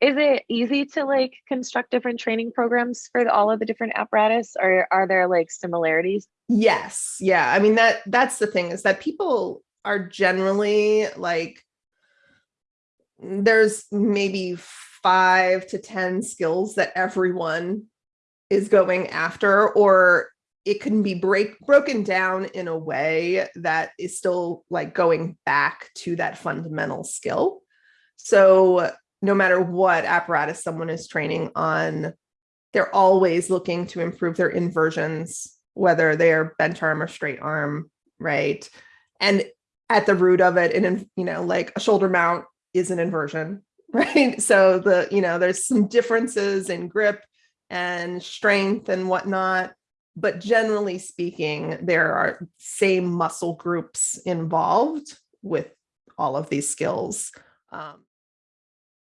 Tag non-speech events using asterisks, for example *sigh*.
is it easy to like construct different training programs for all of the different apparatus or are there like similarities? Yes. Yeah. I mean, that that's the thing is that people are generally like, mm, there's maybe five to 10 skills that everyone is going after, or it can be break broken down in a way that is still like going back to that fundamental skill. So no matter what apparatus someone is training on, they're always looking to improve their inversions, whether they're bent arm or straight arm, right? And at the root of it, and you know, like a shoulder mount is an inversion, *laughs* right? So the, you know, there's some differences in grip and strength and whatnot, but generally speaking, there are same muscle groups involved with all of these skills. Um,